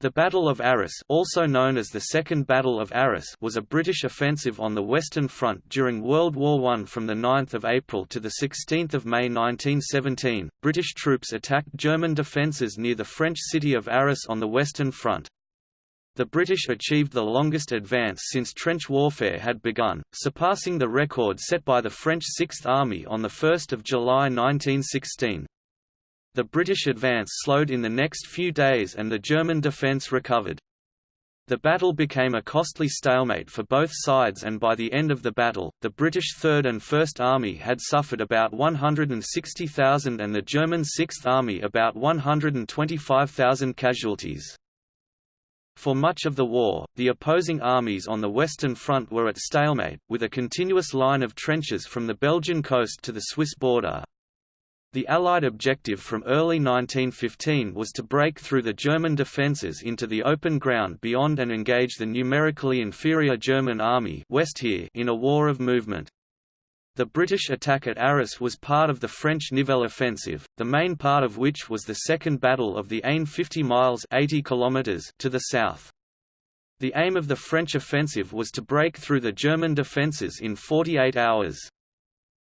The Battle of Arras also known as the Second Battle of Arras was a British offensive on the Western Front during World War I from 9 April to 16 May 1917. British troops attacked German defences near the French city of Arras on the Western Front. The British achieved the longest advance since trench warfare had begun, surpassing the record set by the French Sixth Army on 1 July 1916. The British advance slowed in the next few days and the German defence recovered. The battle became a costly stalemate for both sides and by the end of the battle, the British Third and First Army had suffered about 160,000 and the German Sixth Army about 125,000 casualties. For much of the war, the opposing armies on the Western Front were at stalemate, with a continuous line of trenches from the Belgian coast to the Swiss border, the Allied objective from early 1915 was to break through the German defences into the open ground beyond and engage the numerically inferior German army Westheer in a war of movement. The British attack at Arras was part of the French Nivelle offensive, the main part of which was the Second Battle of the Aisne 50 miles 80 kilometers to the south. The aim of the French offensive was to break through the German defences in 48 hours.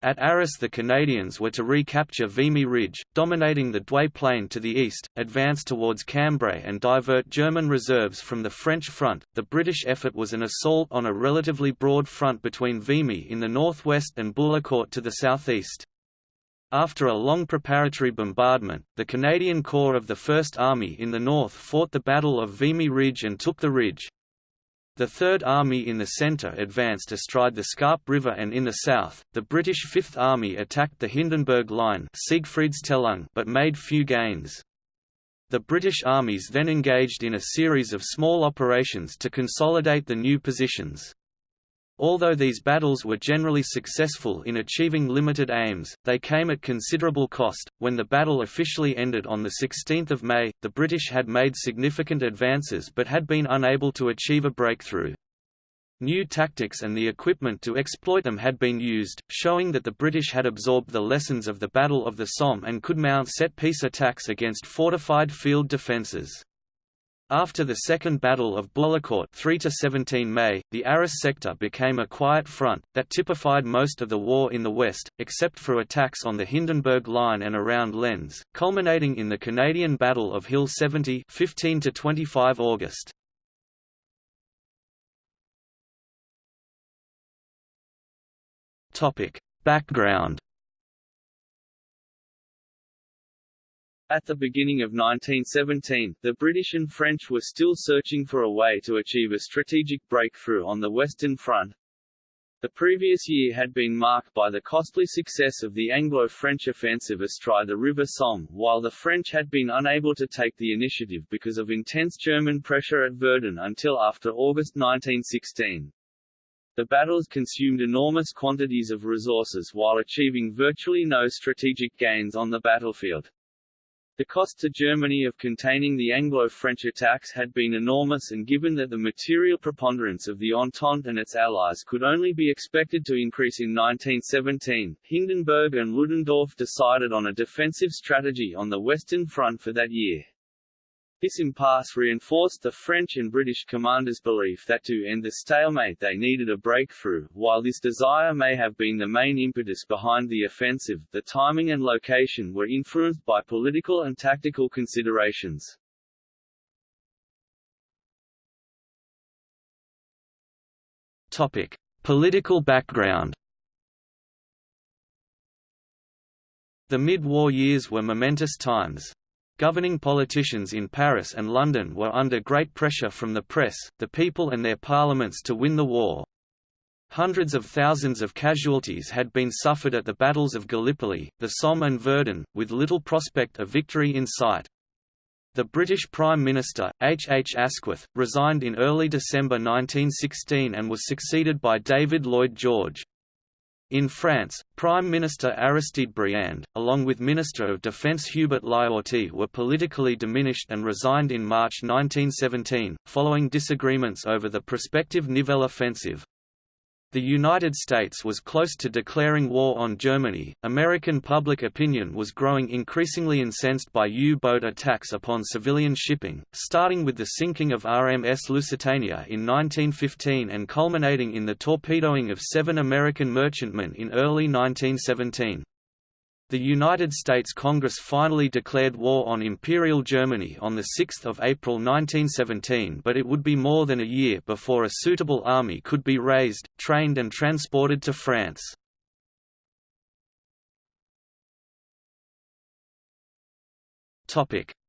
At Arras the Canadians were to recapture Vimy Ridge, dominating the Douai Plain to the east, advance towards Cambrai and divert German reserves from the French front. The British effort was an assault on a relatively broad front between Vimy in the northwest and Bullecourt to the southeast. After a long preparatory bombardment, the Canadian Corps of the First Army in the north fought the Battle of Vimy Ridge and took the ridge. The Third Army in the centre advanced astride the Scarpe River and in the south, the British Fifth Army attacked the Hindenburg Line but made few gains. The British armies then engaged in a series of small operations to consolidate the new positions. Although these battles were generally successful in achieving limited aims, they came at considerable cost. When the battle officially ended on 16 May, the British had made significant advances but had been unable to achieve a breakthrough. New tactics and the equipment to exploit them had been used, showing that the British had absorbed the lessons of the Battle of the Somme and could mount set-piece attacks against fortified field defences. After the Second Battle of Bullecourt 3 to 17 May, the Arras sector became a quiet front, that typified most of the war in the west, except for attacks on the Hindenburg Line and around Lens, culminating in the Canadian Battle of Hill 70 15 to 25 August. Background At the beginning of 1917, the British and French were still searching for a way to achieve a strategic breakthrough on the Western Front. The previous year had been marked by the costly success of the Anglo-French offensive astride the River Somme, while the French had been unable to take the initiative because of intense German pressure at Verdun until after August 1916. The battles consumed enormous quantities of resources while achieving virtually no strategic gains on the battlefield. The cost to Germany of containing the Anglo-French attacks had been enormous and given that the material preponderance of the Entente and its allies could only be expected to increase in 1917, Hindenburg and Ludendorff decided on a defensive strategy on the Western Front for that year. This impasse reinforced the French and British commanders' belief that to end the stalemate they needed a breakthrough. While this desire may have been the main impetus behind the offensive, the timing and location were influenced by political and tactical considerations. Topic: Political background. The mid-war years were momentous times. Governing politicians in Paris and London were under great pressure from the press, the people and their parliaments to win the war. Hundreds of thousands of casualties had been suffered at the battles of Gallipoli, the Somme and Verdun, with little prospect of victory in sight. The British Prime Minister, H. H. Asquith, resigned in early December 1916 and was succeeded by David Lloyd George. In France, Prime Minister Aristide Briand, along with Minister of Defense Hubert Lyautey were politically diminished and resigned in March 1917, following disagreements over the prospective Nivelle offensive. The United States was close to declaring war on Germany. American public opinion was growing increasingly incensed by U boat attacks upon civilian shipping, starting with the sinking of RMS Lusitania in 1915 and culminating in the torpedoing of seven American merchantmen in early 1917. The United States Congress finally declared war on Imperial Germany on 6 April 1917 but it would be more than a year before a suitable army could be raised, trained and transported to France.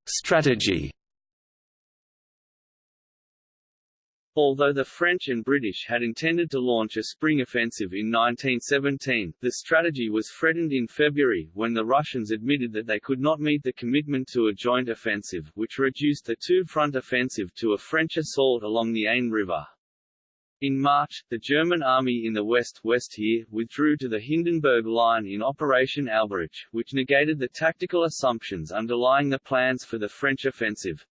Strategy Although the French and British had intended to launch a spring offensive in 1917, the strategy was threatened in February, when the Russians admitted that they could not meet the commitment to a joint offensive, which reduced the two-front offensive to a French assault along the Aisne River. In March, the German army in the west Westheer withdrew to the Hindenburg Line in Operation Albrecht, which negated the tactical assumptions underlying the plans for the French offensive.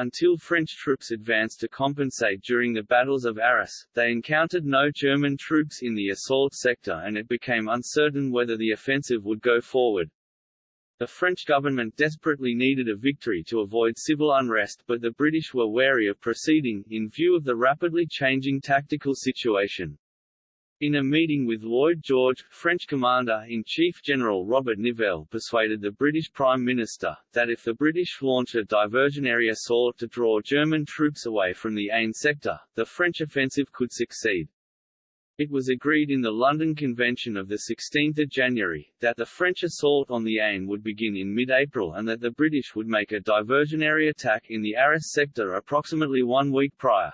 Until French troops advanced to compensate during the battles of Arras, they encountered no German troops in the assault sector and it became uncertain whether the offensive would go forward. The French government desperately needed a victory to avoid civil unrest but the British were wary of proceeding, in view of the rapidly changing tactical situation. In a meeting with Lloyd George, French Commander-in-Chief General Robert Nivelle persuaded the British Prime Minister, that if the British launch a diversionary assault to draw German troops away from the Aisne sector, the French offensive could succeed. It was agreed in the London Convention of 16 January, that the French assault on the Aisne would begin in mid-April and that the British would make a diversionary attack in the Arras sector approximately one week prior.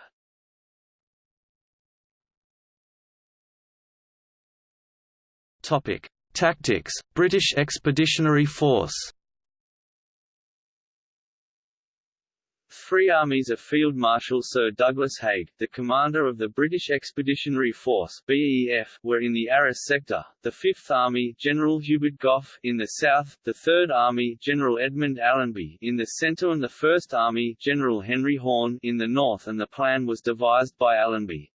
Topic: Tactics. British Expeditionary Force. Three armies of Field Marshal Sir Douglas Haig, the commander of the British Expeditionary Force (BEF), were in the Arras sector. The Fifth Army, General Hubert Gough, in the south. The Third Army, General Edmund Allenby, in the centre, and the First Army, General Henry Horne, in the north. And the plan was devised by Allenby.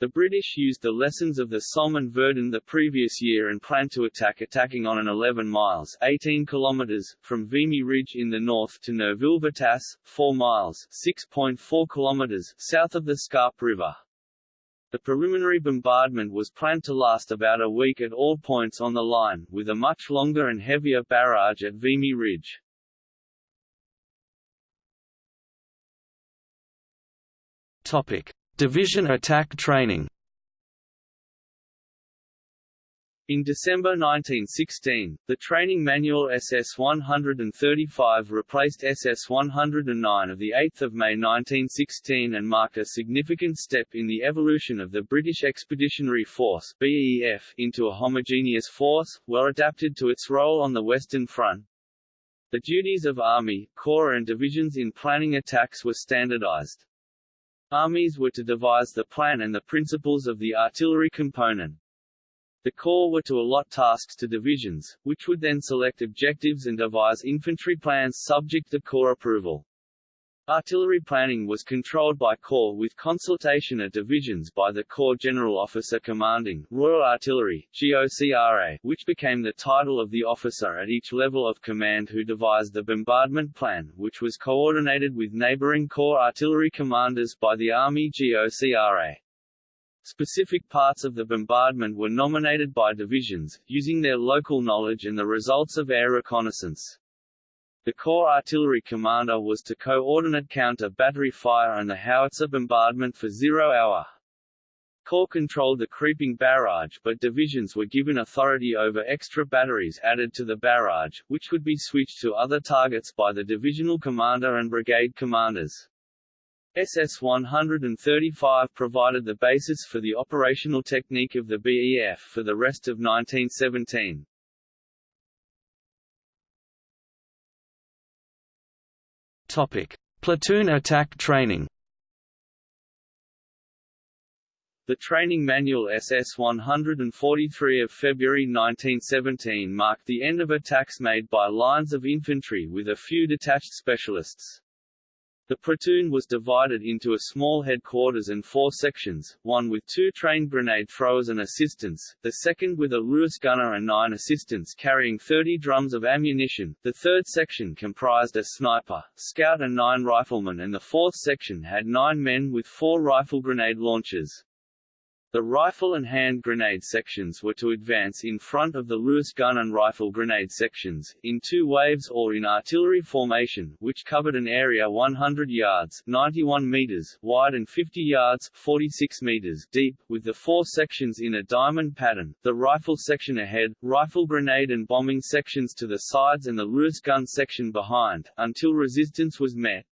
The British used the lessons of the Somme and Verdun the previous year and planned to attack attacking on an 11 miles 18 kilometers, from Vimy Ridge in the north to Neuville-Vitasse, 4 miles 6.4 kilometers south of the Scarpe River. The preliminary bombardment was planned to last about a week at all points on the line, with a much longer and heavier barrage at Vimy Ridge. Topic. Division attack training In December 1916, the training manual SS-135 replaced SS-109 of 8 May 1916 and marked a significant step in the evolution of the British Expeditionary Force BEF into a homogeneous force, well adapted to its role on the Western Front. The duties of Army, Corps and divisions in planning attacks were standardized. Armies were to devise the plan and the principles of the artillery component. The Corps were to allot tasks to divisions, which would then select objectives and devise infantry plans subject to Corps approval. Artillery planning was controlled by Corps with consultation at divisions by the Corps General Officer Commanding Royal Artillery GOCRA, which became the title of the officer at each level of command who devised the bombardment plan, which was coordinated with neighboring Corps artillery commanders by the Army GOCRA. Specific parts of the bombardment were nominated by divisions, using their local knowledge and the results of air reconnaissance. The Corps artillery commander was to coordinate counter-battery fire and the howitzer bombardment for zero hour. Corps controlled the creeping barrage but divisions were given authority over extra batteries added to the barrage, which would be switched to other targets by the divisional commander and brigade commanders. SS-135 provided the basis for the operational technique of the BEF for the rest of 1917. Topic: Platoon attack training. The training manual SS-143 of February 1917 marked the end of attacks made by lines of infantry with a few detached specialists. The platoon was divided into a small headquarters and four sections, one with two trained grenade throwers and assistants, the second with a Lewis gunner and nine assistants carrying 30 drums of ammunition, the third section comprised a sniper, scout and nine riflemen and the fourth section had nine men with four rifle grenade launchers. The rifle and hand grenade sections were to advance in front of the Lewis gun and rifle grenade sections, in two waves or in artillery formation, which covered an area 100 yards 91 meters wide and 50 yards 46 meters deep, with the four sections in a diamond pattern, the rifle section ahead, rifle grenade and bombing sections to the sides and the Lewis gun section behind, until resistance was met.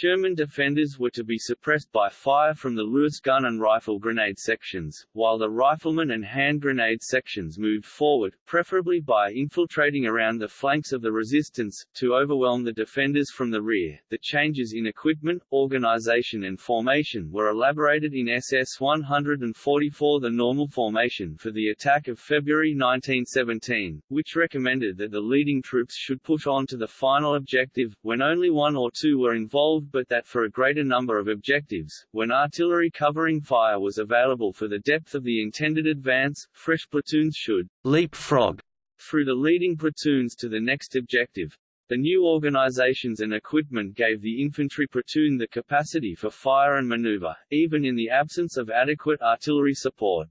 German defenders were to be suppressed by fire from the Lewis gun and rifle grenade sections, while the riflemen and hand grenade sections moved forward, preferably by infiltrating around the flanks of the resistance, to overwhelm the defenders from the rear. The changes in equipment, organization and formation were elaborated in SS 144 the normal formation for the attack of February 1917, which recommended that the leading troops should push on to the final objective, when only one or two were involved but that for a greater number of objectives, when artillery covering fire was available for the depth of the intended advance, fresh platoons should leapfrog through the leading platoons to the next objective. The new organizations and equipment gave the infantry platoon the capacity for fire and maneuver, even in the absence of adequate artillery support.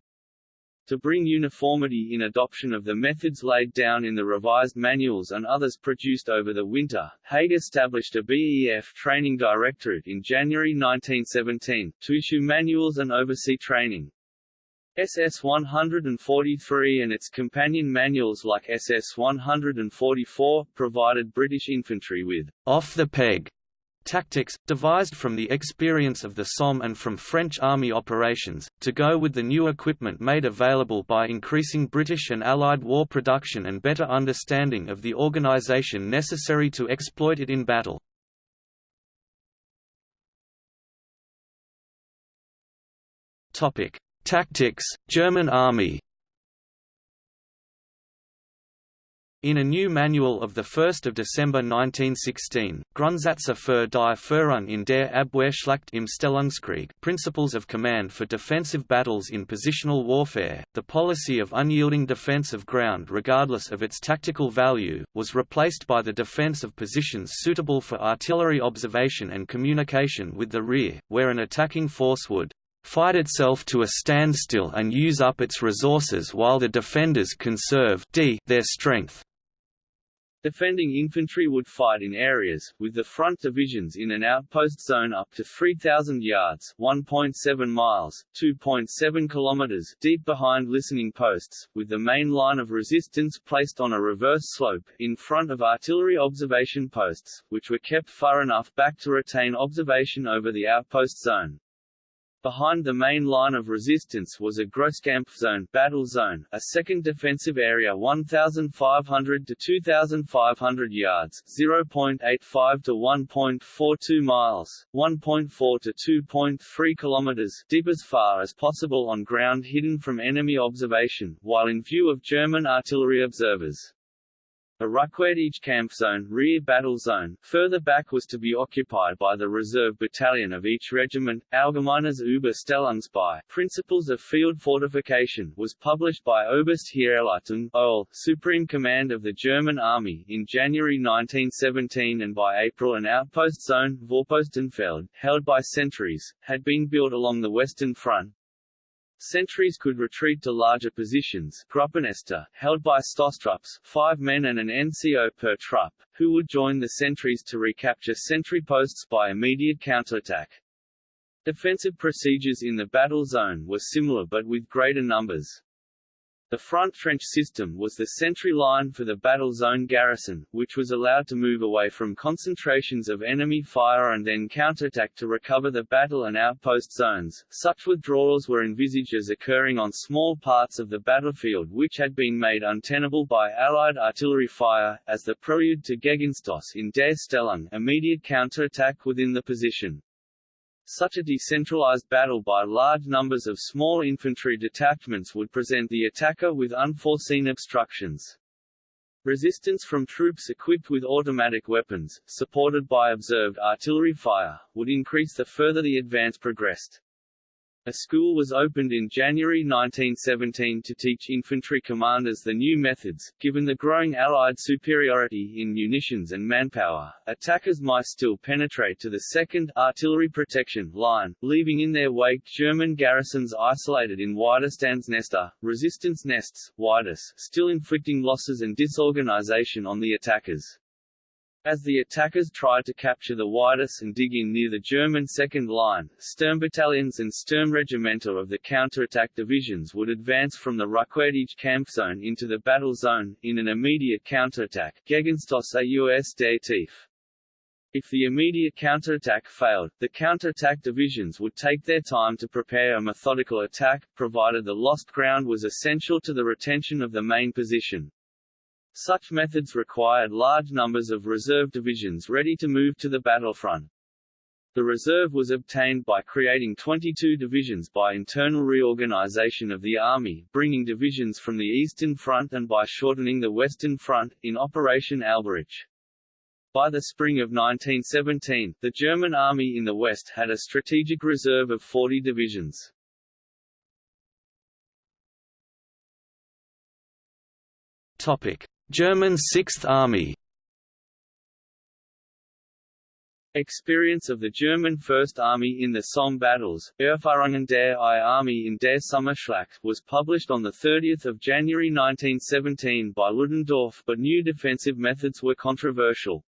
To bring uniformity in adoption of the methods laid down in the revised manuals and others produced over the winter, Haig established a BEF training directorate in January 1917, to issue manuals and oversee training. SS 143 and its companion manuals like SS 144, provided British infantry with off-the-peg tactics, devised from the experience of the Somme and from French army operations, to go with the new equipment made available by increasing British and Allied war production and better understanding of the organisation necessary to exploit it in battle. Tactics, German Army In a new manual of 1 December 1916, Grundsätze für die Führung in der Abwehrschlacht im Stellungskrieg Principles of Command for Defensive Battles in Positional Warfare, the policy of unyielding defense of ground regardless of its tactical value, was replaced by the defense of positions suitable for artillery observation and communication with the rear, where an attacking force would fight itself to a standstill and use up its resources while the defenders conserve d their strength. Defending infantry would fight in areas, with the front divisions in an outpost zone up to 3,000 yards 1.7 miles, 2.7 kilometers deep behind listening posts, with the main line of resistance placed on a reverse slope, in front of artillery observation posts, which were kept far enough back to retain observation over the outpost zone. Behind the main line of resistance was a Grosskampf zone, battle zone, a second defensive area 1,500 to 2,500 yards, 0.85 to 1.42 miles, 1.4 to 2.3 kilometers, deep as far as possible on ground hidden from enemy observation, while in view of German artillery observers. A Rückwärtige Kampfzone rear battle zone, further back was to be occupied by the reserve battalion of each regiment. Allgemeines über Stellungsbau Principles of Field Fortification was published by Oberste Heeresleitung OL, Supreme Command of the German Army, in January 1917 and by April an outpost zone Vorpostenfeld, held by sentries, had been built along the Western Front, Sentries could retreat to larger positions held by Stoßtrupps five men and an NCO per trupp, who would join the sentries to recapture sentry posts by immediate counterattack. Defensive procedures in the battle zone were similar but with greater numbers. The front trench system was the sentry line for the battle zone garrison, which was allowed to move away from concentrations of enemy fire and then counterattack to recover the battle and outpost zones. Such withdrawals were envisaged as occurring on small parts of the battlefield which had been made untenable by Allied artillery fire, as the prelude to Gegenstoss in Der Stellung immediate counterattack within the position. Such a decentralized battle by large numbers of small infantry detachments would present the attacker with unforeseen obstructions. Resistance from troops equipped with automatic weapons, supported by observed artillery fire, would increase the further the advance progressed. A school was opened in January 1917 to teach infantry commanders the new methods. Given the growing Allied superiority in munitions and manpower, attackers might still penetrate to the 2nd Artillery Protection Line, leaving in their wake German garrisons isolated in Widerstandsnester, uh, resistance nests, Widas, still inflicting losses and disorganization on the attackers. As the attackers tried to capture the Widas and dig in near the German second line, Sturmbattalions and Sturmregimenter of the counterattack divisions would advance from the Rückwärtige Kampfzone into the battle zone, in an immediate counterattack Gegenstoß aus der Tiefe. If the immediate counterattack failed, the counterattack divisions would take their time to prepare a methodical attack, provided the lost ground was essential to the retention of the main position. Such methods required large numbers of reserve divisions ready to move to the battlefront. The reserve was obtained by creating 22 divisions by internal reorganization of the Army, bringing divisions from the Eastern Front and by shortening the Western Front, in Operation Albrecht. By the spring of 1917, the German Army in the West had a strategic reserve of 40 divisions. Topic. German Sixth Army Experience of the German First Army in the Somme battles, Erfahrungen der I Army in der Sommerschlacht, was published on 30 January 1917 by Ludendorff but new defensive methods were controversial.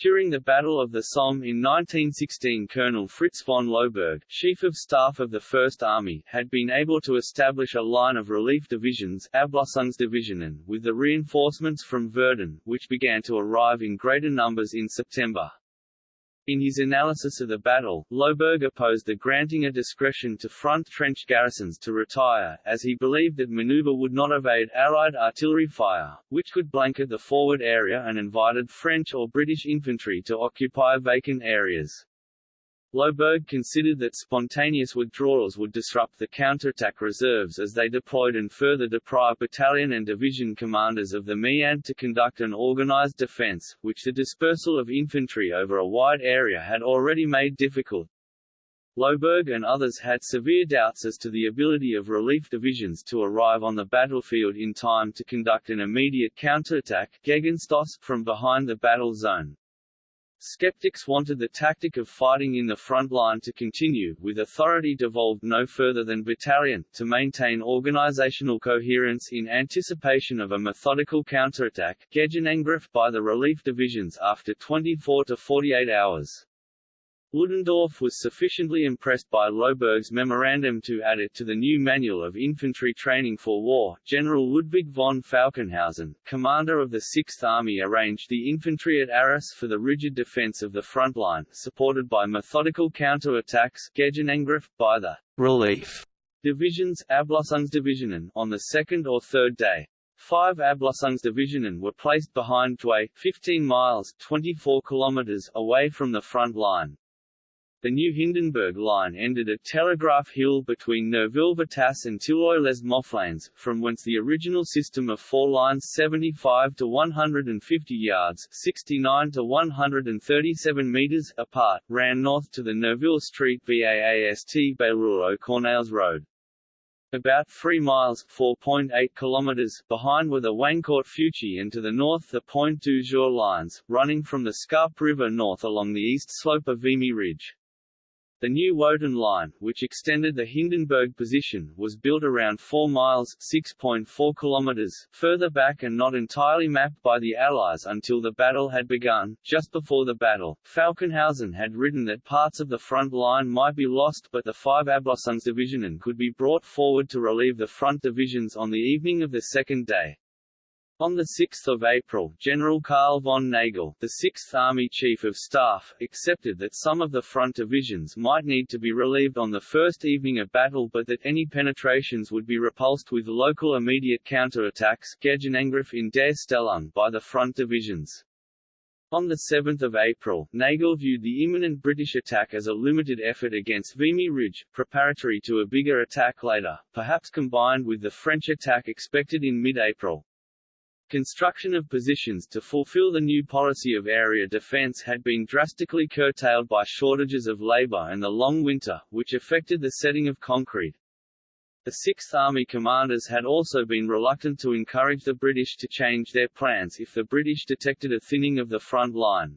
During the Battle of the Somme in 1916 Colonel Fritz von Loßberg, Chief of Staff of the First Army, had been able to establish a line of relief divisions Ablösungsdivisionen, with the reinforcements from Verdun, which began to arrive in greater numbers in September. In his analysis of the battle, Loßberg opposed the granting a discretion to front trench garrisons to retire, as he believed that maneuver would not evade Allied artillery fire, which could blanket the forward area and invited French or British infantry to occupy vacant areas. Loßberg considered that spontaneous withdrawals would disrupt the counterattack reserves as they deployed and further deprive battalion and division commanders of the Meade to conduct an organized defense, which the dispersal of infantry over a wide area had already made difficult. Loßberg and others had severe doubts as to the ability of relief divisions to arrive on the battlefield in time to conduct an immediate counterattack from behind the battle zone. Skeptics wanted the tactic of fighting in the front line to continue, with authority devolved no further than battalion, to maintain organizational coherence in anticipation of a methodical counterattack Gegenangriff by the relief divisions after 24 to 48 hours. Ludendorff was sufficiently impressed by Loßberg's memorandum to add it to the new Manual of Infantry Training for War. General Ludwig von Falkenhausen, commander of the Sixth Army arranged the infantry at Arras for the rigid defense of the front line, supported by methodical counter-attacks by the relief divisions Ablösungsdivisionen, on the second or third day. Five Ablösungsdivisionen were placed behind Douai, 15 miles 24 kilometers away from the front line. The new Hindenburg line ended at Telegraph Hill between Neuville-Vitasse and Tilloy-lès-Mofflaines, from whence the original system of four lines 75 to 150 yards 69 to 137 meters apart, ran north to the Neuville St. Vaast Bailleul-aux-Cornailles Road. About 3 miles 4.8 kilometers behind were the Wancourt-Feuchy and to the north the Pointe du Jour lines, running from the Scarpe River north along the east slope of Vimy Ridge. The new Wotan line, which extended the Hindenburg position, was built around 4 miles 6.4 kilometers further back and not entirely mapped by the Allies until the battle had begun. Just before the battle, Falkenhausen had written that parts of the front line might be lost but the 5 Ablösungsdivisionen could be brought forward to relieve the front divisions on the evening of the second day. On 6 April, General Karl von Nagel, the 6th Army Chief of Staff, accepted that some of the front divisions might need to be relieved on the first evening of battle but that any penetrations would be repulsed with local immediate counterattacks in der Stellung by the front divisions. On 7 April, Nagel viewed the imminent British attack as a limited effort against Vimy Ridge, preparatory to a bigger attack later, perhaps combined with the French attack expected in mid-April. Construction of positions to fulfill the new policy of area defense had been drastically curtailed by shortages of labor and the long winter, which affected the setting of concrete. The Sixth Army commanders had also been reluctant to encourage the British to change their plans if the British detected a thinning of the front line.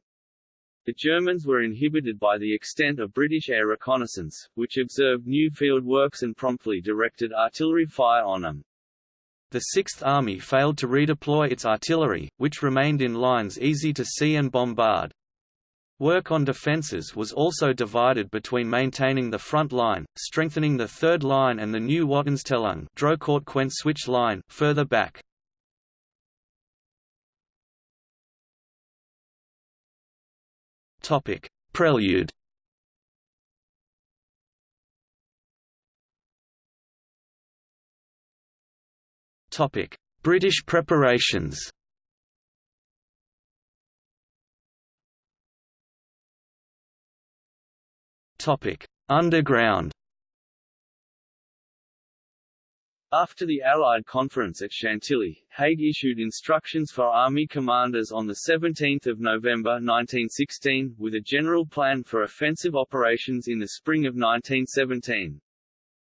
The Germans were inhibited by the extent of British air reconnaissance, which observed new field works and promptly directed artillery fire on them. The Sixth Army failed to redeploy its artillery, which remained in lines easy to see and bombard. Work on defences was also divided between maintaining the front line, strengthening the third line and the new Wotanstellung switch line further back. Prelude Topic: British preparations. Topic: Underground. After the Allied conference at Chantilly, Haig issued instructions for army commanders on 17 November 1916, with a general plan for offensive operations in the spring of 1917.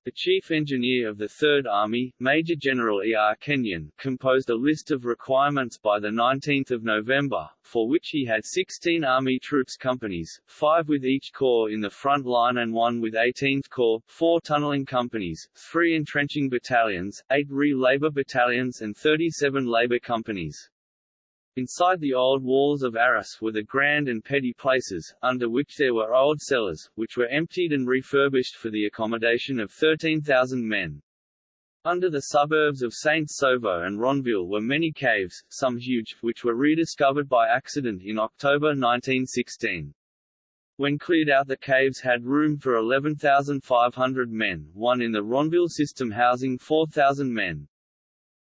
The chief engineer of the Third Army, Major General E. R. Kenyon, composed a list of requirements by 19 November, for which he had 16 Army troops companies, five with each corps in the front line and one with 18th Corps, four tunneling companies, three entrenching battalions, eight re-labor battalions and 37 labor companies. Inside the old walls of Arras were the grand and petty places, under which there were old cellars, which were emptied and refurbished for the accommodation of 13,000 men. Under the suburbs of Saint-Sauveur and Ronville were many caves, some huge, which were rediscovered by accident in October 1916. When cleared out the caves had room for 11,500 men, one in the Ronville system housing 4,000 men.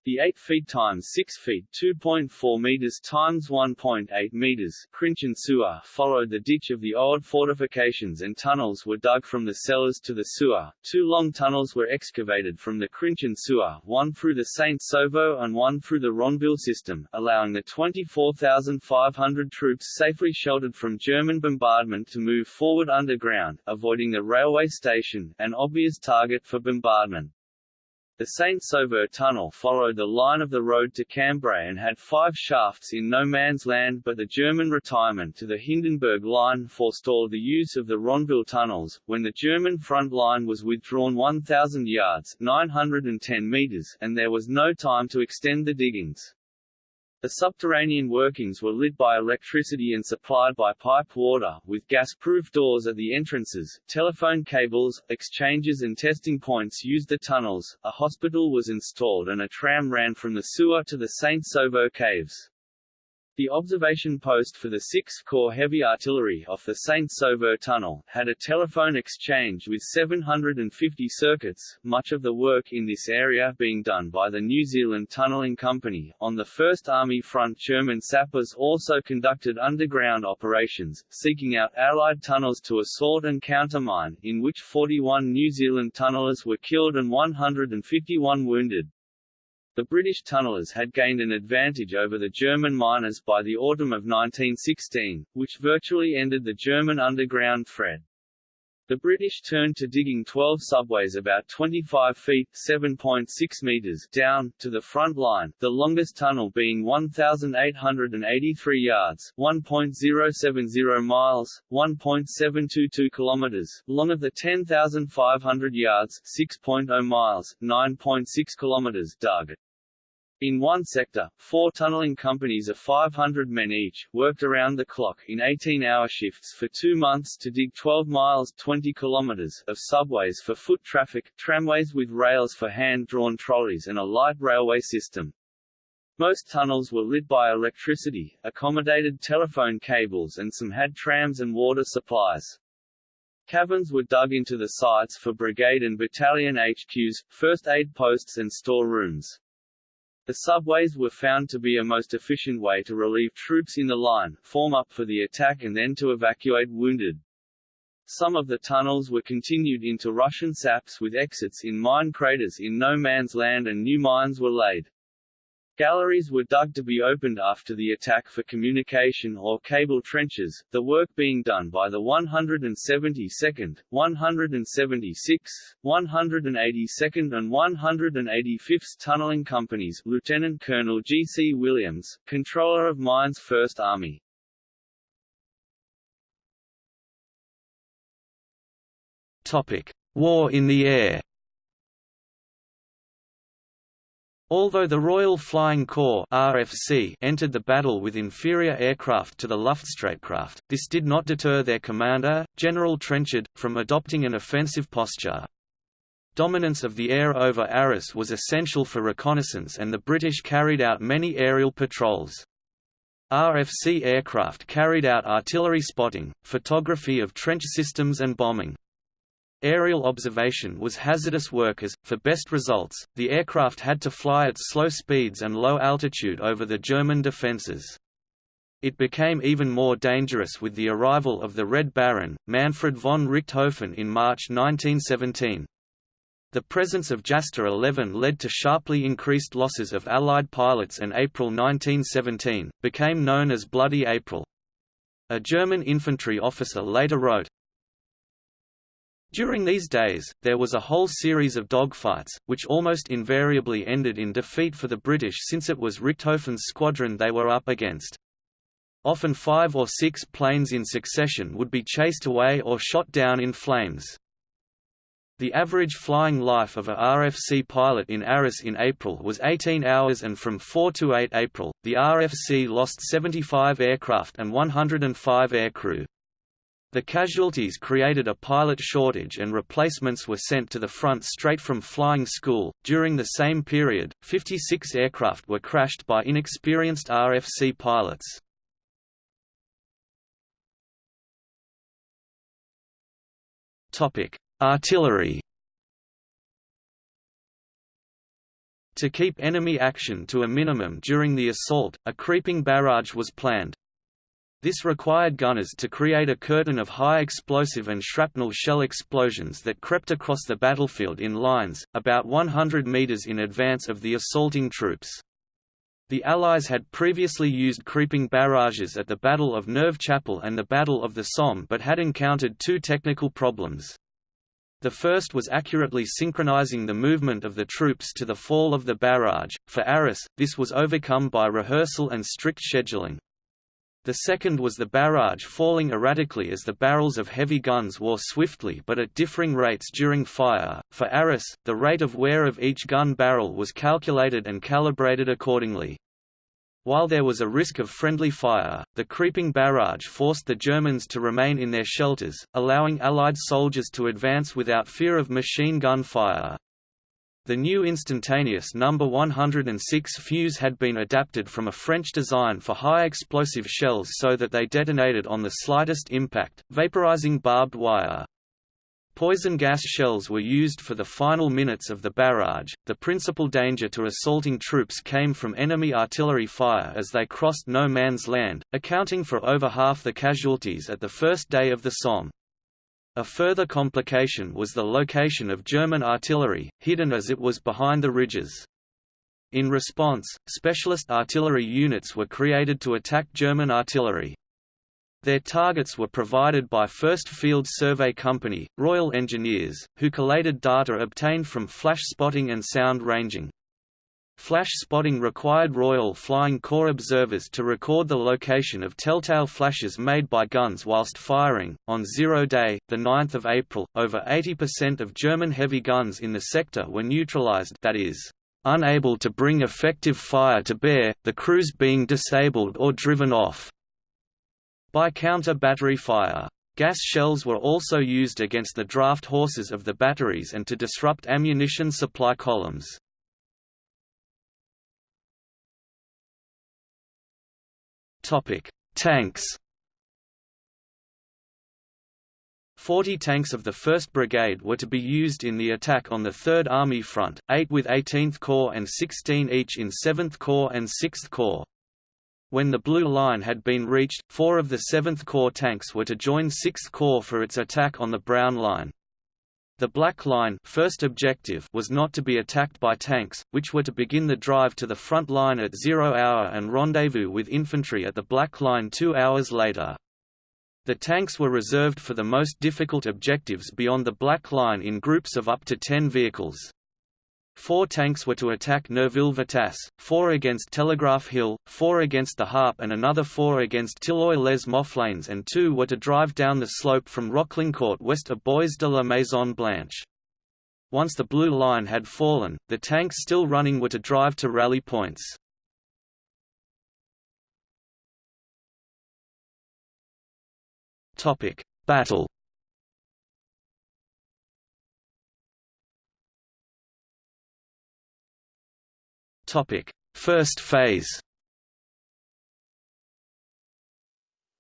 The 8 feet times 6 feet 2.4 meters times 1.8 meters Crinchon sewer followed the ditch of the old fortifications and tunnels were dug from the cellars to the sewer. Two long tunnels were excavated from the Crinchon sewer, one through the Saint-Sauveur and one through the Ronville system, allowing the 24,500 troops safely sheltered from German bombardment to move forward underground, avoiding the railway station, an obvious target for bombardment. The Saint-Sauveur tunnel followed the line of the road to Cambrai and had five shafts in no man's land but the German retirement to the Hindenburg line forestalled the use of the Ronville tunnels, when the German front line was withdrawn 1,000 yards 910 meters and there was no time to extend the diggings. The subterranean workings were lit by electricity and supplied by piped water, with gas-proof doors at the entrances, telephone cables, exchanges and testing points used the tunnels, a hospital was installed and a tram ran from the sewer to the Saint-Sauveur caves. The observation post for the 6th Corps Heavy Artillery off the Saint-Sauveur Tunnel, had a telephone exchange with 750 circuits, much of the work in this area being done by the New Zealand Tunnelling Company. On the First Army front German sappers also conducted underground operations, seeking out Allied tunnels to assault and countermine, in which 41 New Zealand tunnellers were killed and 151 wounded. The British tunnellers had gained an advantage over the German miners by the autumn of 1916, which virtually ended the German underground threat. The British turned to digging 12 subways about 25 feet (7.6 meters) down, to the front line, the longest tunnel being 1,883 yards 1.070 miles, 1.722 kilometers long of the 10,500 yards 6.0 miles, 9.6 kilometers dug. In one sector, four tunneling companies of 500 men each, worked around the clock in 18-hour shifts for two months to dig 12 miles 20 kilometers of subways for foot traffic, tramways with rails for hand-drawn trolleys and a light railway system. Most tunnels were lit by electricity, accommodated telephone cables and some had trams and water supplies. Caverns were dug into the sites for brigade and battalion HQs, first aid posts and store rooms. The subways were found to be a most efficient way to relieve troops in the line, form up for the attack and then to evacuate wounded. Some of the tunnels were continued into Russian saps with exits in mine craters in no man's land and new mines were laid. Galleries were dug to be opened after the attack for communication or cable trenches, the work being done by the 172nd, 176th, 182nd and 185th Tunneling Companies Lieutenant Colonel G. C. Williams, Controller of Mines 1st Army. War in the air Although the Royal Flying Corps RFC entered the battle with inferior aircraft to the Luftstreitkräfte, this did not deter their commander, General Trenchard, from adopting an offensive posture. Dominance of the air over Arras was essential for reconnaissance and the British carried out many aerial patrols. RFC aircraft carried out artillery spotting, photography of trench systems and bombing. Aerial observation was hazardous work as, for best results, the aircraft had to fly at slow speeds and low altitude over the German defences. It became even more dangerous with the arrival of the Red Baron, Manfred von Richthofen in March 1917. The presence of Jasta 11 led to sharply increased losses of Allied pilots and April 1917, became known as Bloody April. A German infantry officer later wrote, during these days, there was a whole series of dogfights, which almost invariably ended in defeat for the British since it was Richthofen's squadron they were up against. Often five or six planes in succession would be chased away or shot down in flames. The average flying life of a RFC pilot in Arras in April was 18 hours and from 4 to 8 April, the RFC lost 75 aircraft and 105 aircrew. The casualties created a pilot shortage and replacements were sent to the front straight from flying school. During the same period, 56 aircraft were crashed by inexperienced RFC pilots. Topic: Artillery. To keep enemy action to a minimum during the assault, a creeping barrage was planned. This required gunners to create a curtain of high explosive and shrapnel shell explosions that crept across the battlefield in lines, about 100 meters in advance of the assaulting troops. The Allies had previously used creeping barrages at the Battle of Neuve Chapelle and the Battle of the Somme but had encountered two technical problems. The first was accurately synchronizing the movement of the troops to the fall of the barrage. For Arras, this was overcome by rehearsal and strict scheduling. The second was the barrage falling erratically as the barrels of heavy guns wore swiftly but at differing rates during fire. For Arras, the rate of wear of each gun barrel was calculated and calibrated accordingly. While there was a risk of friendly fire, the creeping barrage forced the Germans to remain in their shelters, allowing Allied soldiers to advance without fear of machine gun fire. The new instantaneous number 106 fuse had been adapted from a French design for high explosive shells so that they detonated on the slightest impact, vaporizing barbed wire. Poison gas shells were used for the final minutes of the barrage. The principal danger to assaulting troops came from enemy artillery fire as they crossed no man's land, accounting for over half the casualties at the first day of the Somme. A further complication was the location of German artillery, hidden as it was behind the ridges. In response, specialist artillery units were created to attack German artillery. Their targets were provided by 1st Field Survey Company, Royal Engineers, who collated data obtained from flash spotting and sound ranging. Flash spotting required Royal Flying Corps observers to record the location of telltale flashes made by guns whilst firing. On Zero Day, the 9th of April, over 80% of German heavy guns in the sector were neutralized, that is, unable to bring effective fire to bear, the crews being disabled or driven off by counter-battery fire. Gas shells were also used against the draft horses of the batteries and to disrupt ammunition supply columns. Topic: Tanks. 40 tanks of the 1st Brigade were to be used in the attack on the 3rd Army front, 8 with 18th Corps and 16 each in 7th Corps and 6th Corps. When the Blue Line had been reached, four of the 7th Corps tanks were to join 6th Corps for its attack on the Brown Line. The Black Line first objective was not to be attacked by tanks, which were to begin the drive to the front line at zero hour and rendezvous with infantry at the Black Line two hours later. The tanks were reserved for the most difficult objectives beyond the Black Line in groups of up to ten vehicles. Four tanks were to attack Neuville-Vitasse, four against Telegraph Hill, four against the Harp and another four against Tilloy-lès-Mofflaines and two were to drive down the slope from Roclincourt west of Bois de la Maison Blanche. Once the Blue Line had fallen, the tanks still running were to drive to rally points. Battle Topic: First phase.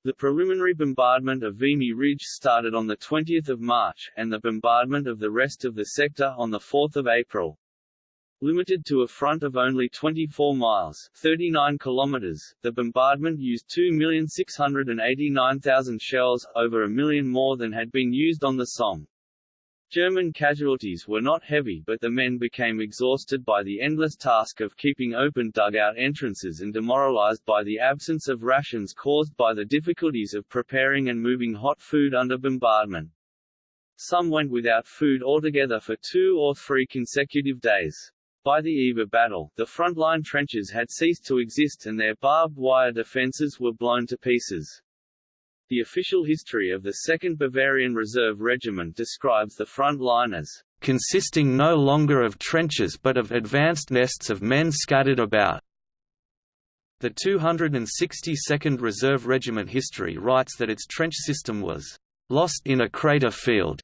The preliminary bombardment of Vimy Ridge started on 20 March, and the bombardment of the rest of the sector on 4 April. Limited to a front of only 24 miles 39 kilometers, the bombardment used 2,689,000 shells, over a million more than had been used on the Somme. German casualties were not heavy but the men became exhausted by the endless task of keeping open dugout entrances and demoralized by the absence of rations caused by the difficulties of preparing and moving hot food under bombardment. Some went without food altogether for two or three consecutive days. By the eve of battle, the front-line trenches had ceased to exist and their barbed wire defences were blown to pieces. The official history of the 2nd Bavarian Reserve Regiment describes the front line as consisting no longer of trenches but of advanced nests of men scattered about. The 262nd Reserve Regiment history writes that its trench system was lost in a crater field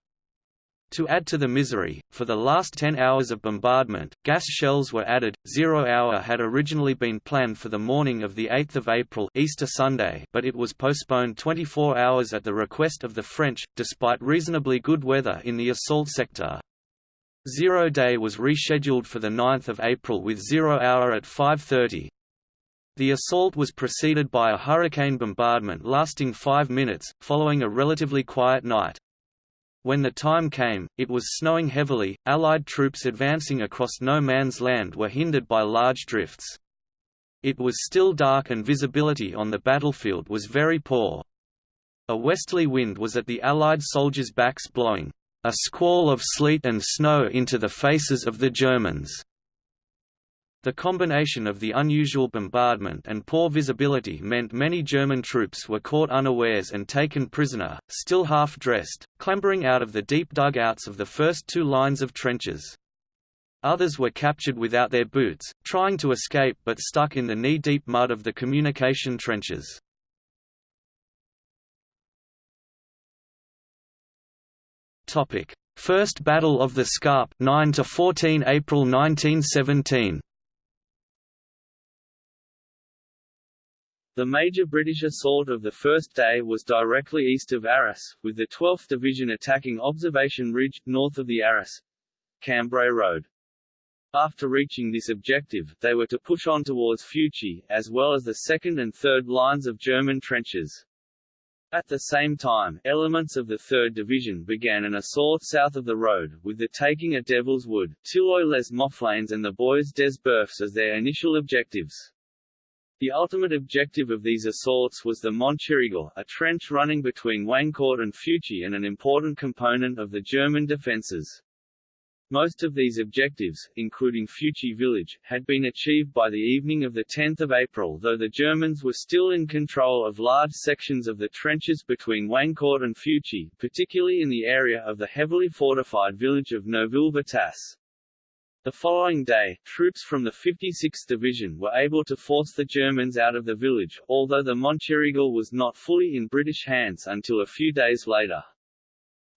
to add to the misery, for the last 10 hours of bombardment, gas shells were added. Zero hour had originally been planned for the morning of 8 April Easter Sunday but it was postponed 24 hours at the request of the French, despite reasonably good weather in the assault sector. Zero day was rescheduled for 9 April with zero hour at 5.30. The assault was preceded by a hurricane bombardment lasting five minutes, following a relatively quiet night. When the time came, it was snowing heavily, Allied troops advancing across no man's land were hindered by large drifts. It was still dark and visibility on the battlefield was very poor. A westerly wind was at the Allied soldiers' backs blowing, "...a squall of sleet and snow into the faces of the Germans." The combination of the unusual bombardment and poor visibility meant many German troops were caught unawares and taken prisoner, still half-dressed, clambering out of the deep dugouts of the first two lines of trenches. Others were captured without their boots, trying to escape but stuck in the knee-deep mud of the communication trenches. First Battle of the Scarpe 9 to 14 April 1917 The major British assault of the first day was directly east of Arras, with the 12th Division attacking Observation Ridge, north of the Arras Cambrai Road. After reaching this objective, they were to push on towards Feuchy, as well as the second and third lines of German trenches. At the same time, elements of the 3rd Division began an assault south of the road, with the taking of Devil's Wood, Tilloy-lès-Mofflaines and the Bois des Boeufs as their initial objectives. The ultimate objective of these assaults was the Monchyriegel, a trench running between Wancourt and Feuchy and an important component of the German defences. Most of these objectives, including Feuchy village, had been achieved by the evening of 10 April though the Germans were still in control of large sections of the trenches between Wancourt and Feuchy, particularly in the area of the heavily fortified village of Neuville-Vitasse. The following day, troops from the 56th Division were able to force the Germans out of the village, although the Monchyriegel was not fully in British hands until a few days later.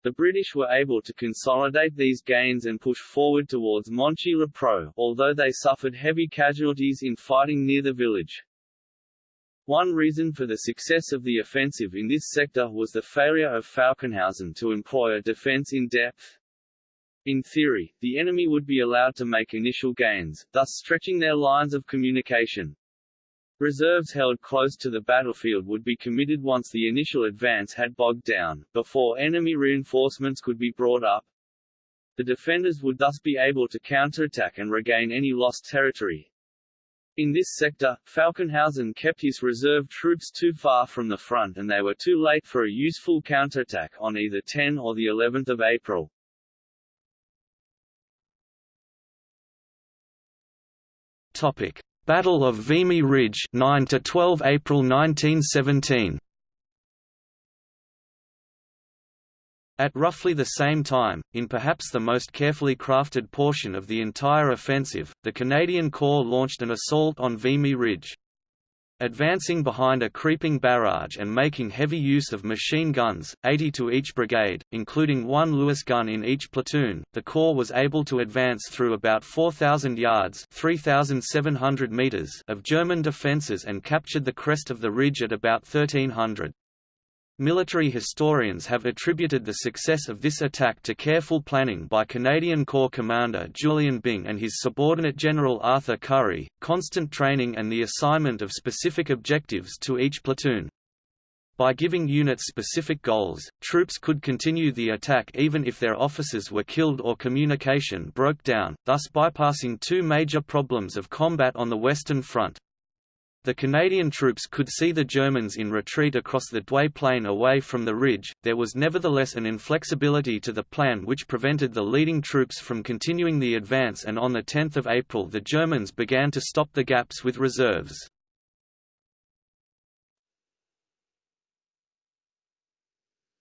The British were able to consolidate these gains and push forward towards Monchy-le-Preux, although they suffered heavy casualties in fighting near the village. One reason for the success of the offensive in this sector was the failure of Falkenhausen to employ a defense in depth, in theory, the enemy would be allowed to make initial gains, thus stretching their lines of communication. Reserves held close to the battlefield would be committed once the initial advance had bogged down, before enemy reinforcements could be brought up. The defenders would thus be able to counterattack and regain any lost territory. In this sector, Falkenhausen kept his reserve troops too far from the front and they were too late for a useful counterattack on either 10 or the 11th of April. Topic: Battle of Vimy Ridge 9 to 12 April 1917. At roughly the same time, in perhaps the most carefully crafted portion of the entire offensive, the Canadian Corps launched an assault on Vimy Ridge. Advancing behind a creeping barrage and making heavy use of machine guns, 80 to each brigade, including one Lewis gun in each platoon, the Corps was able to advance through about 4,000 yards 3,700 meters of German defences and captured the crest of the ridge at about 1300. Military historians have attributed the success of this attack to careful planning by Canadian Corps Commander Julian Byng and his subordinate General Arthur Currie, constant training and the assignment of specific objectives to each platoon. By giving units specific goals, troops could continue the attack even if their officers were killed or communication broke down, thus bypassing two major problems of combat on the Western Front. The Canadian troops could see the Germans in retreat across the Douai plain away from the ridge, there was nevertheless an inflexibility to the plan which prevented the leading troops from continuing the advance and on 10 April the Germans began to stop the gaps with reserves.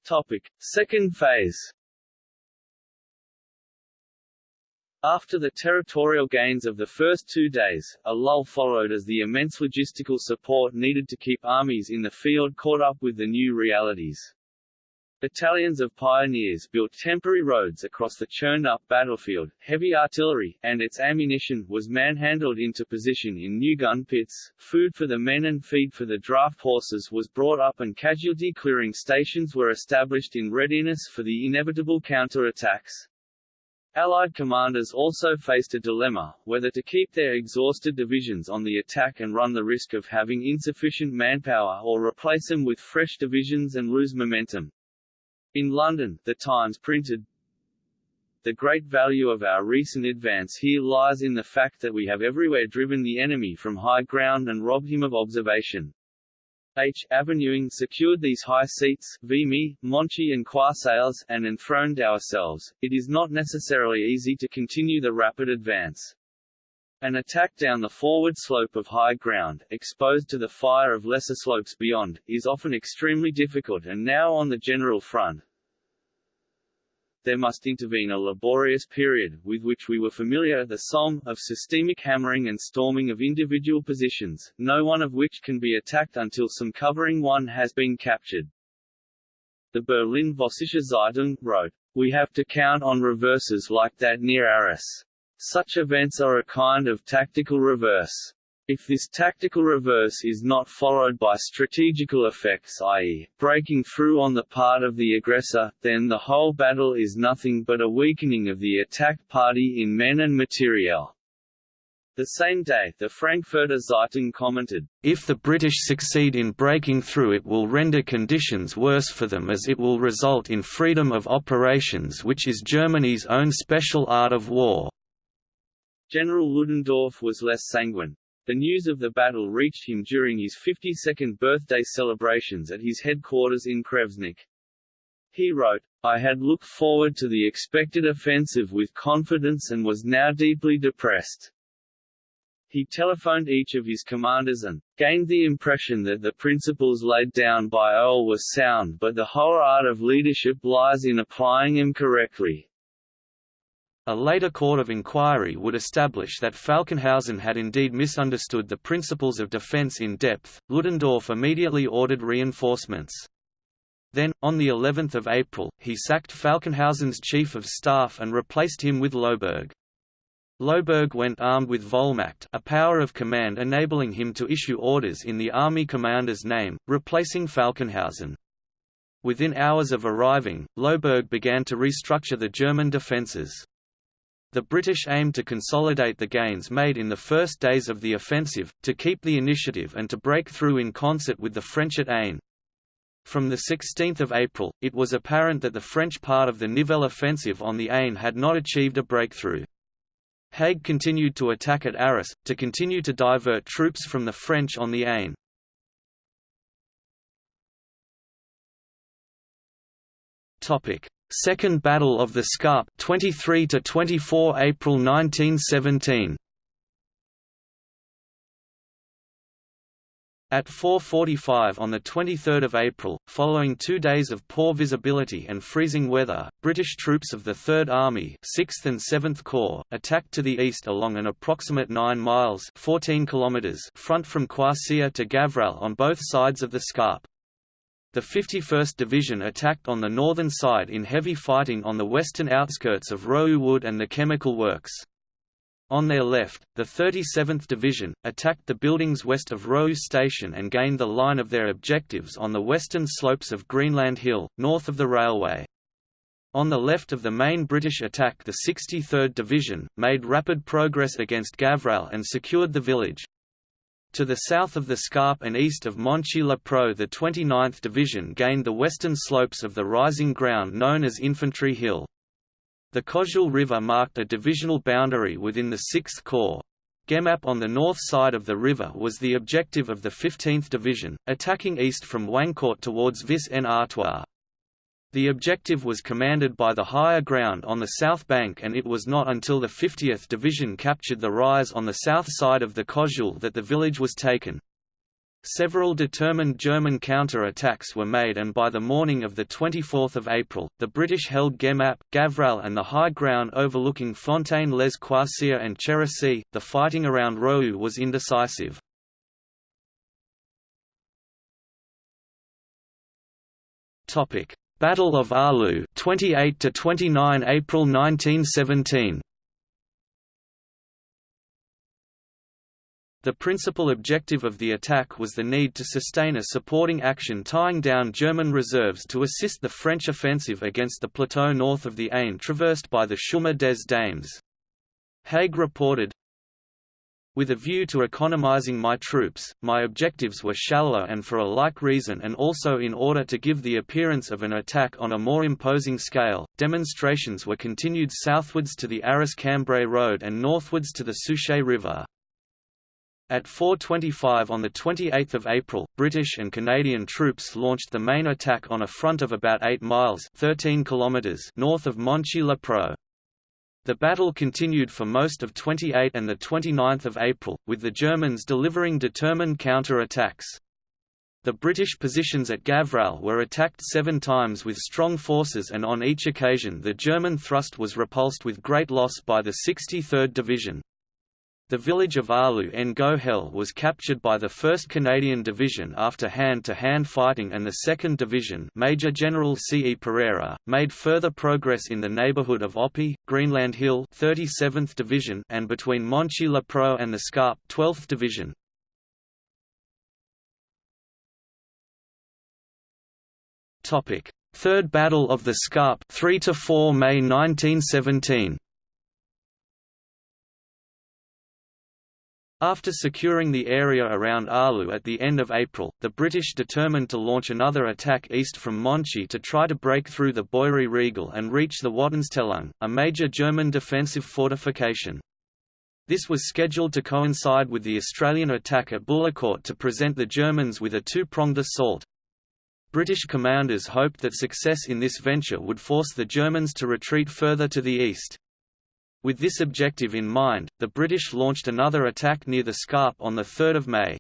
Topic. Second phase After the territorial gains of the first two days, a lull followed as the immense logistical support needed to keep armies in the field caught up with the new realities. Battalions of pioneers built temporary roads across the churned-up battlefield, heavy artillery, and its ammunition, was manhandled into position in new gun pits, food for the men and feed for the draft horses was brought up and casualty-clearing stations were established in readiness for the inevitable counter-attacks. Allied commanders also faced a dilemma, whether to keep their exhausted divisions on the attack and run the risk of having insufficient manpower or replace them with fresh divisions and lose momentum. In London, The Times printed, The great value of our recent advance here lies in the fact that we have everywhere driven the enemy from high ground and robbed him of observation. H. Avenuing secured these high seats, Vimy, Monchy and Croisilles, and enthroned ourselves. It is not necessarily easy to continue the rapid advance. An attack down the forward slope of high ground, exposed to the fire of lesser slopes beyond, is often extremely difficult and now on the general front, there must intervene a laborious period, with which we were familiar the Somme, of systemic hammering and storming of individual positions, no one of which can be attacked until some covering one has been captured. The Berlin Vossische Zeitung wrote, We have to count on reverses like that near Arras. Such events are a kind of tactical reverse. If this tactical reverse is not followed by strategical effects i.e., breaking through on the part of the aggressor, then the whole battle is nothing but a weakening of the attacked party in men and materiel. The same day, the Frankfurter Zeitung commented, If the British succeed in breaking through it will render conditions worse for them as it will result in freedom of operations which is Germany's own special art of war. General Ludendorff was less sanguine. The news of the battle reached him during his 52nd birthday celebrations at his headquarters in Kreuznach. He wrote, I had looked forward to the expected offensive with confidence and was now deeply depressed. He telephoned each of his commanders and gained the impression that the principles laid down by Earl were sound but the whole art of leadership lies in applying them correctly. A later court of inquiry would establish that Falkenhausen had indeed misunderstood the principles of defense in depth. Ludendorff immediately ordered reinforcements. Then, on the 11th of April, he sacked Falkenhausen's chief of staff and replaced him with Loßberg. Loßberg went armed with Vollmacht a power of command enabling him to issue orders in the army commander's name, replacing Falkenhausen. Within hours of arriving, Loßberg began to restructure the German defences. The British aimed to consolidate the gains made in the first days of the offensive, to keep the initiative and to break through in concert with the French at Aisne. From 16 April, it was apparent that the French part of the Nivelle offensive on the Aisne had not achieved a breakthrough. Haig continued to attack at Arras, to continue to divert troops from the French on the Aisne. Second Battle of the Scarpe 23 to 24 April 1917 At 4.45 on 23 April, following two days of poor visibility and freezing weather, British troops of the Third Army 6th and 7th Corps, attacked to the east along an approximate 9 miles 14 kilometers front from Courcelles to Gavrelle on both sides of the Scarpe. The 51st Division attacked on the northern side in heavy fighting on the western outskirts of Roeux Wood and the chemical works. On their left, the 37th Division, attacked the buildings west of Roeux Station and gained the line of their objectives on the western slopes of Greenland Hill, north of the railway. On the left of the main British attack the 63rd Division, made rapid progress against Gavrelle and secured the village. To the south of the Scarpe and east of Monchy-le-Preux the 29th Division gained the western slopes of the rising ground known as Infantry Hill. The Cojeul River marked a divisional boundary within the 6th Corps. Guémappe on the north side of the river was the objective of the 15th Division, attacking east from Wancourt towards Vis-en-Artois. The objective was commanded by the higher ground on the south bank and it was not until the 50th Division captured the rise on the south side of the Cojeul that the village was taken. Several determined German counter-attacks were made and by the morning of 24 April, the British held Guémappe, Gavrelle and the high ground overlooking Fontaine-les and Cherisy. The fighting around Roeux was indecisive. Battle of Arleux 28 to 29 April 1917 The principal objective of the attack was the need to sustain a supporting action tying down German reserves to assist the French offensive against the plateau north of the Aisne traversed by the Chemin des Dames. Haig reported, with a view to economizing my troops, my objectives were shallower and for a like reason and also in order to give the appearance of an attack on a more imposing scale, demonstrations were continued southwards to the Arras-Cambrai road and northwards to the Souchez River. At 4.25 on 28 April, British and Canadian troops launched the main attack on a front of about 8 miles 13 kilometers north of Monchy-le-Preux. The battle continued for most of 28 and 29 April, with the Germans delivering determined counter-attacks. The British positions at Gavrelle were attacked seven times with strong forces and on each occasion the German thrust was repulsed with great loss by the 63rd Division. The village of Arleux en Gohelle was captured by the 1st Canadian Division after hand-to-hand -hand fighting and the 2nd Division Major General C. E. Pereira, made further progress in the neighbourhood of Oppy, Greenland Hill 37th Division and between Monchy-le-Preux and the Scarpe 12th Division. Third Battle of the Scarpe 3 to 4 May 1917 After securing the area around Arleux at the end of April, the British determined to launch another attack east from Monchy to try to break through the Boiry Riegel and reach the Wotanstellung, a major German defensive fortification. This was scheduled to coincide with the Australian attack at Bullecourt to present the Germans with a two-pronged assault. British commanders hoped that success in this venture would force the Germans to retreat further to the east. With this objective in mind, the British launched another attack near the Scarpe on 3 May.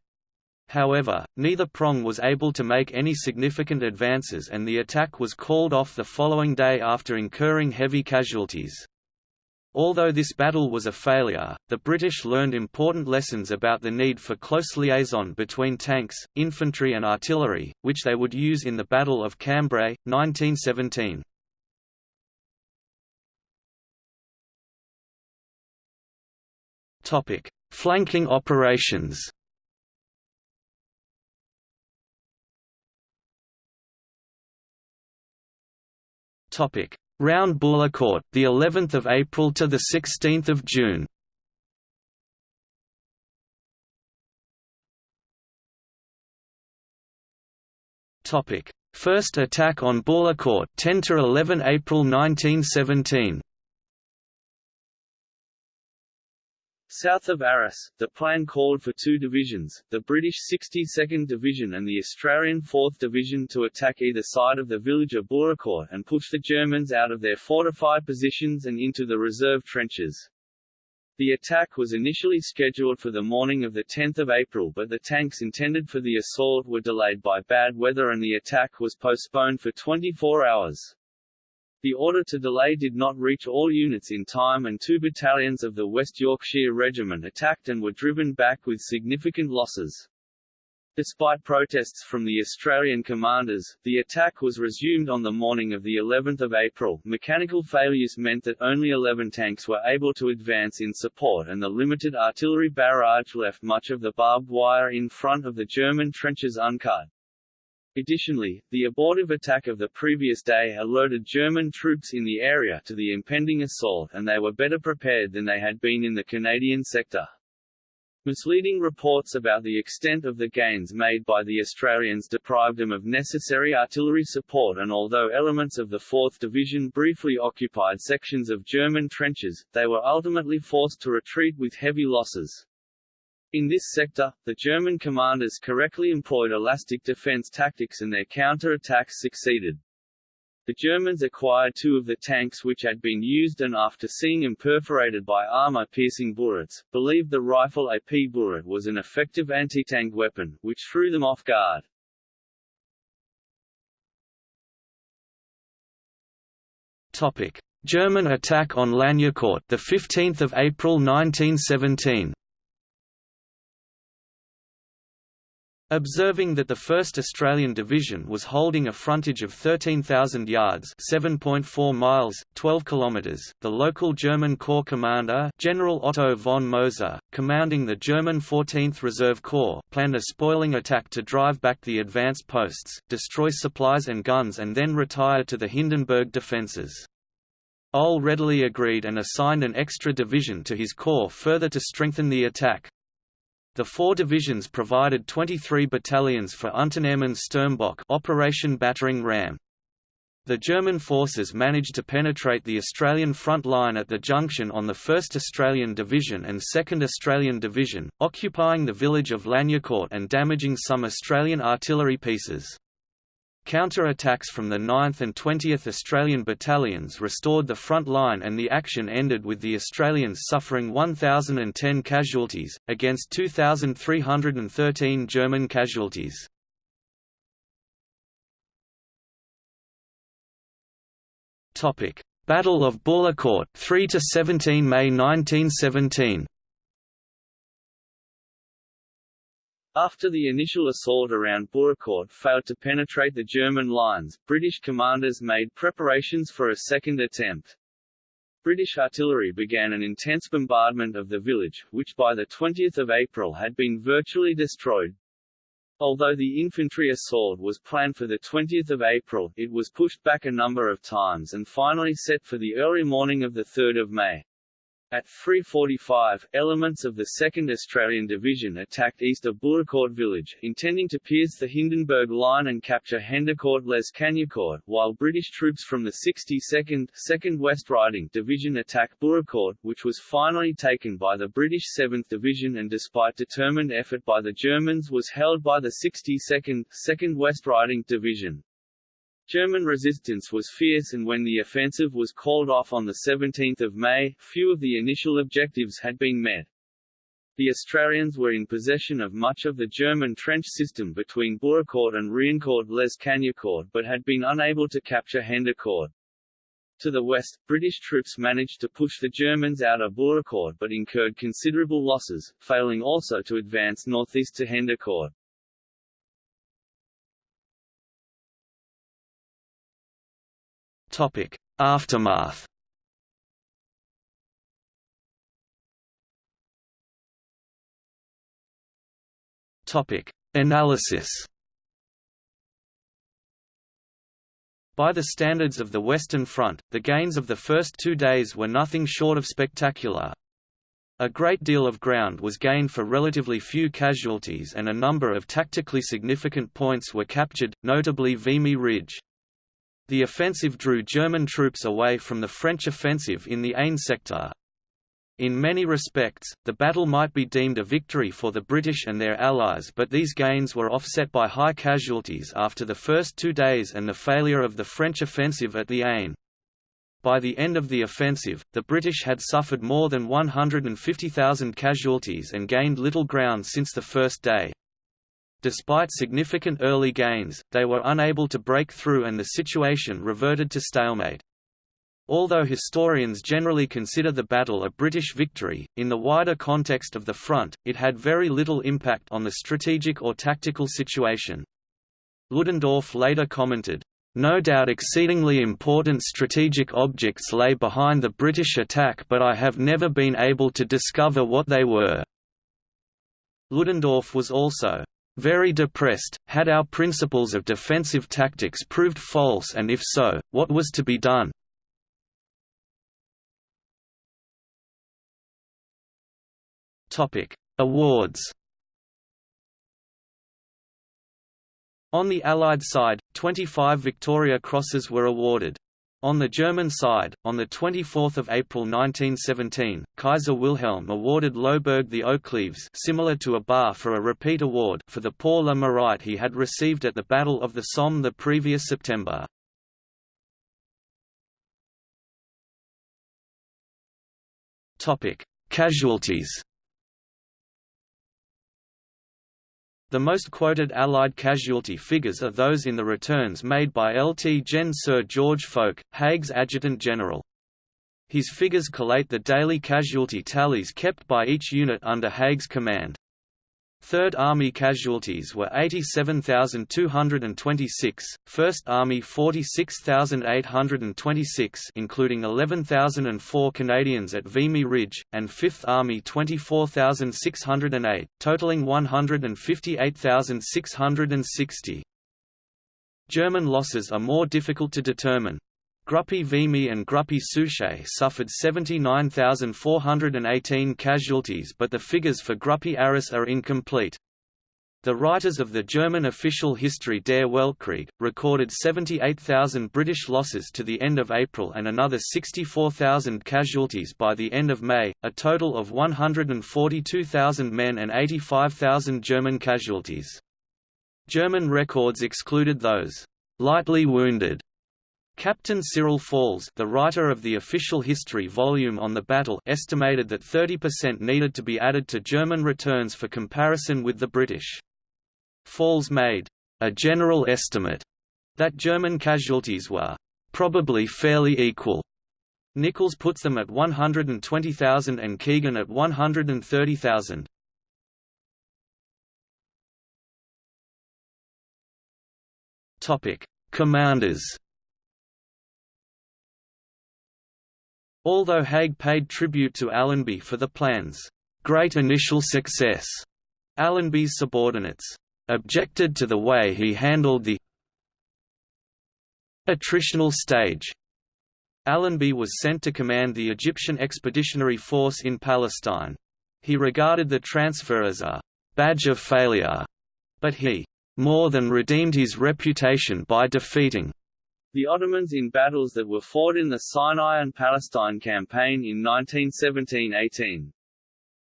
However, neither prong was able to make any significant advances and the attack was called off the following day after incurring heavy casualties. Although this battle was a failure, the British learned important lessons about the need for close liaison between tanks, infantry and artillery, which they would use in the Battle of Cambrai, 1917. Topic: Flanking operations. Topic: Round Bullecourt, the 11th of April to the 16th of June. Topic: First attack on Bullecourt 10 to 11 April 1917 South of Arras, the plan called for two divisions, the British 62nd Division and the Australian 4th Division to attack either side of the village of Bullecourt and push the Germans out of their fortified positions and into the reserve trenches. The attack was initially scheduled for the morning of 10 April but the tanks intended for the assault were delayed by bad weather and the attack was postponed for 24 hours. The order to delay did not reach all units in time and two battalions of the West Yorkshire Regiment attacked and were driven back with significant losses. Despite protests from the Australian commanders, the attack was resumed on the morning of the 11th of April. Mechanical failures meant that only 11 tanks were able to advance in support and the limited artillery barrage left much of the barbed wire in front of the German trenches uncut. Additionally, the abortive attack of the previous day alerted German troops in the area to the impending assault and they were better prepared than they had been in the Canadian sector. Misleading reports about the extent of the gains made by the Australians deprived them of necessary artillery support and although elements of the 4th Division briefly occupied sections of German trenches, they were ultimately forced to retreat with heavy losses. In this sector, the German commanders correctly employed elastic defense tactics and their counter-attacks succeeded. The Germans acquired two of the tanks which had been used and after seeing them perforated by armor-piercing bullets, believed the rifle AP bullet was an effective anti-tank weapon, which threw them off guard. Topic: German attack on Lagnicourt, the 15th of April 1917. Observing that the 1st Australian Division was holding a frontage of 13,000 yards (7.4 miles, 12 kilometers), the local German Corps commander, General Otto von Moser, commanding the German 14th Reserve Corps, planned a spoiling attack to drive back the advanced posts, destroy supplies and guns and then retire to the Hindenburg defences. OHL readily agreed and assigned an extra division to his corps further to strengthen the attack. The four divisions provided 23 battalions for Unternehmen Sturmbock Operation Battering Ram. The German forces managed to penetrate the Australian front line at the junction on the 1st Australian Division and 2nd Australian Division, occupying the village of Lagnicourt and damaging some Australian artillery pieces. Counter-attacks from the 9th and 20th Australian Battalions restored the front line and the action ended with the Australians suffering 1,010 casualties, against 2,313 German casualties. Battle of Bullecourt 3 to 17 May 1917 After the initial assault around Bullecourt failed to penetrate the German lines, British commanders made preparations for a second attempt. British artillery began an intense bombardment of the village, which by 20 April had been virtually destroyed. Although the infantry assault was planned for 20 April, it was pushed back a number of times and finally set for the early morning of 3 May. At 3.45, elements of the 2nd Australian Division attacked east of Bullecourt village, intending to pierce the Hindenburg line and capture Hendecourt-les Cagnicourt, while British troops from the 62nd 2nd West Riding Division attacked Bullecourt, which was finally taken by the British 7th Division and despite determined effort by the Germans was held by the 62nd 2nd West Riding Division. German resistance was fierce and when the offensive was called off on 17 May, few of the initial objectives had been met. The Australians were in possession of much of the German trench system between Bullecourt and Riencourt-les Cagnicourt but had been unable to capture Hendecourt. To the west, British troops managed to push the Germans out of Bullecourt but incurred considerable losses, failing also to advance northeast to Hendecourt. Topic: Aftermath. Topic: Analysis. By the standards of the Western Front, the gains of the first two days were nothing short of spectacular. A great deal of ground was gained for relatively few casualties and a number of tactically significant points were captured, notably Vimy Ridge. The offensive drew German troops away from the French offensive in the Aisne sector. In many respects, the battle might be deemed a victory for the British and their allies but these gains were offset by high casualties after the first two days and the failure of the French offensive at the Aisne. By the end of the offensive, the British had suffered more than 150,000 casualties and gained little ground since the first day. Despite significant early gains, they were unable to break through and the situation reverted to stalemate. Although historians generally consider the battle a British victory, in the wider context of the front, it had very little impact on the strategic or tactical situation. Ludendorff later commented, no doubt exceedingly important strategic objects lay behind the British attack but I have never been able to discover what they were." Ludendorff was also very depressed, had our principles of defensive tactics proved false and if so, what was to be done? Awards On the Allied side, 25 Victoria Crosses were awarded. On the German side, on 24 April 1917, Kaiser Wilhelm awarded Loßberg the Oak-Leaves similar to a bar for a repeat award for the Pour le Mérite he had received at the Battle of the Somme the previous September. Casualties The most quoted Allied casualty figures are those in the returns made by Lt Gen Sir George Fowke, Haig's Adjutant General. His figures collate the daily casualty tallies kept by each unit under Haig's command. Third Army casualties were 87,226, First Army 46,826 including 11,004 Canadians at Vimy Ridge, and Fifth Army 24,608, totaling 158,660. German losses are more difficult to determine. Gruppe Vimy and Gruppe Souchez suffered 79,418 casualties but the figures for Gruppe Arras are incomplete. The writers of the German official history Der Weltkrieg, recorded 78,000 British losses to the end of April and another 64,000 casualties by the end of May, a total of 142,000 men and 85,000 German casualties. German records excluded those lightly wounded Captain Cyril Falls the writer of the official history volume on the battle estimated that 30% needed to be added to German returns for comparison with the British. Falls made a general estimate that German casualties were probably fairly equal. Nicholls puts them at 120,000 and Keegan at 130,000. Topic: Commanders Although Haig paid tribute to Allenby for the plan's great initial success, Allenby's subordinates objected to the way he handled the attritional stage. Allenby was sent to command the Egyptian Expeditionary Force in Palestine. He regarded the transfer as a badge of failure, but he more than redeemed his reputation by defeating the Ottomans in battles that were fought in the Sinai and Palestine campaign in 1917–18.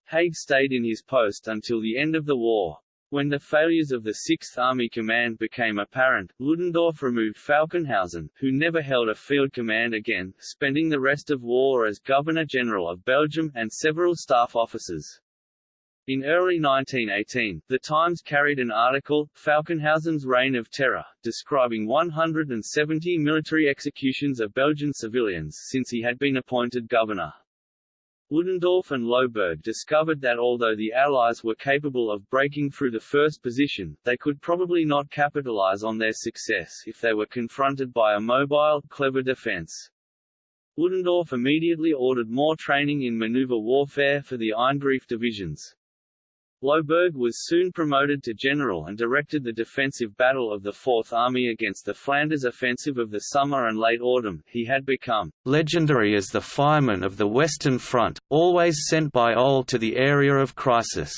Haig stayed in his post until the end of the war. When the failures of the Sixth Army Command became apparent, Ludendorff removed Falkenhausen, who never held a field command again, spending the rest of war as Governor-General of Belgium, and several staff officers. In early 1918, The Times carried an article, Falkenhausen's Reign of Terror, describing 170 military executions of Belgian civilians since he had been appointed governor. Ludendorff and Loßberg discovered that although the Allies were capable of breaking through the first position, they could probably not capitalize on their success if they were confronted by a mobile, clever defense. Ludendorff immediately ordered more training in maneuver warfare for the Eingriff divisions. Loßberg was soon promoted to general and directed the defensive battle of the Fourth Army against the Flanders offensive of the summer and late autumn. He had become legendary as the fireman of the Western Front, always sent by OHL to the area of crisis.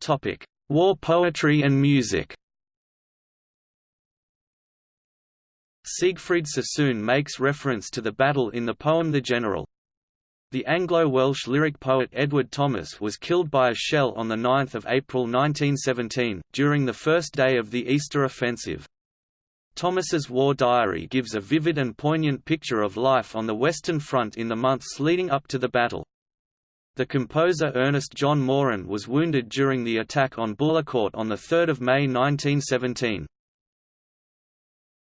Topic: War poetry and music. Siegfried Sassoon makes reference to the battle in the poem The General. The Anglo-Welsh lyric poet Edward Thomas was killed by a shell on 9 April 1917, during the first day of the Easter offensive. Thomas's war diary gives a vivid and poignant picture of life on the Western Front in the months leading up to the battle. The composer Ernest John Moeran was wounded during the attack on Bullecourt on 3 May 1917.